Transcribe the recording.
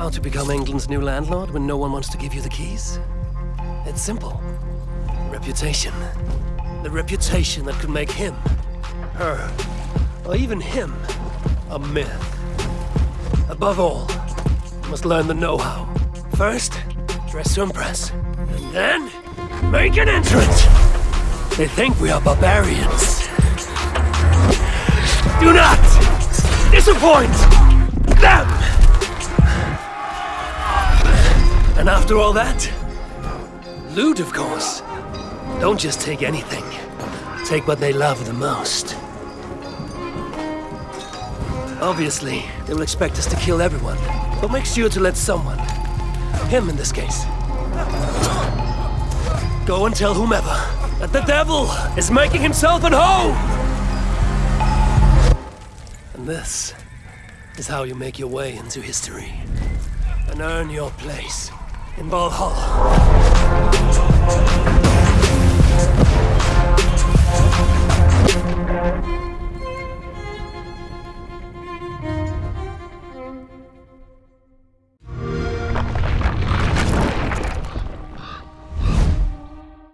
How to become England's new landlord when no one wants to give you the keys? It's simple. Reputation. The reputation that could make him, her, or even him, a myth. Above all, you must learn the know-how. First, dress to impress. And then, make an entrance! They think we are barbarians. Do not disappoint them! After all that, loot, of course. Don't just take anything. Take what they love the most. Obviously, they will expect us to kill everyone, but make sure to let someone, him in this case, go and tell whomever that the devil is making himself at home! And this is how you make your way into history and earn your place in Valhalla.